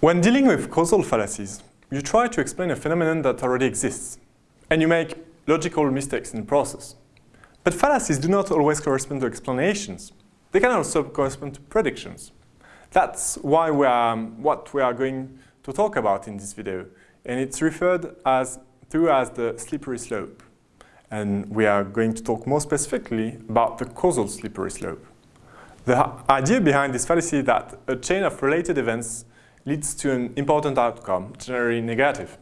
When dealing with causal fallacies, you try to explain a phenomenon that already exists, and you make logical mistakes in the process. But fallacies do not always correspond to explanations. They can also correspond to predictions. That's why we are, what we are going to talk about in this video, and it's referred as through as the slippery slope. And we are going to talk more specifically about the causal slippery slope. The idea behind this fallacy is that a chain of related events leads to an important outcome, generally negative.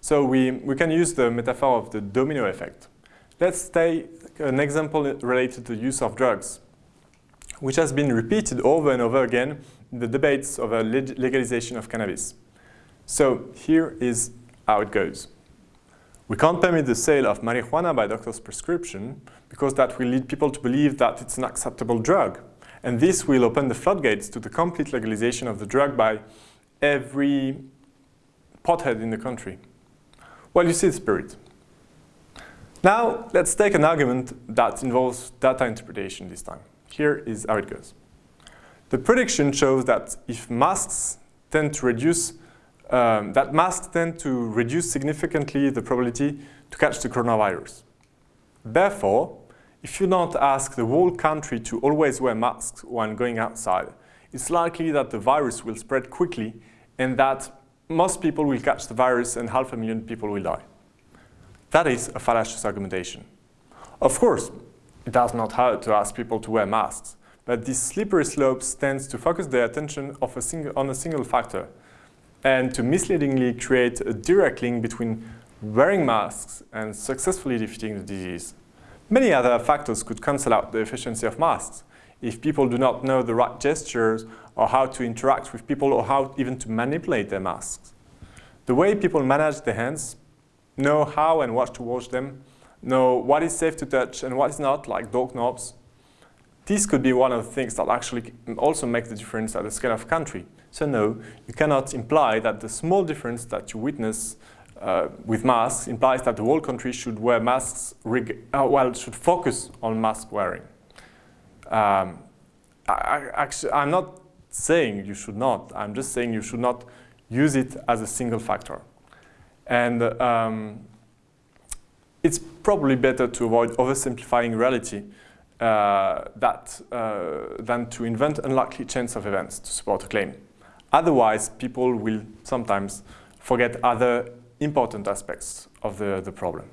So we, we can use the metaphor of the domino effect. Let's take an example related to the use of drugs, which has been repeated over and over again in the debates over legalization of cannabis. So here is how it goes. We can't permit the sale of marijuana by doctor's prescription because that will lead people to believe that it's an acceptable drug. And this will open the floodgates to the complete legalization of the drug by every pothead in the country. Well, you see the spirit. Now, let's take an argument that involves data interpretation this time. Here is how it goes. The prediction shows that if masks tend to reduce, um, that masks tend to reduce significantly the probability to catch the coronavirus. Therefore, if you don't ask the whole country to always wear masks when going outside, it's likely that the virus will spread quickly and that most people will catch the virus and half a million people will die. That is a fallacious argumentation. Of course, it does not hurt to ask people to wear masks, but this slippery slope tends to focus their attention a single, on a single factor and to misleadingly create a direct link between wearing masks and successfully defeating the disease. Many other factors could cancel out the efficiency of masks, if people do not know the right gestures or how to interact with people or how even to manipulate their masks. The way people manage their hands, know how and what to wash them, know what is safe to touch and what is not, like door knobs. This could be one of the things that actually also makes the difference at the scale of country. So no, you cannot imply that the small difference that you witness uh, with masks implies that the whole country should wear masks, uh, well, should focus on mask wearing. Um, I, actually, I'm not saying you should not. I'm just saying you should not use it as a single factor. And um, it's probably better to avoid oversimplifying reality uh, that, uh, than to invent unlikely chains of events to support a claim. Otherwise, people will sometimes forget other important aspects of the, the problem.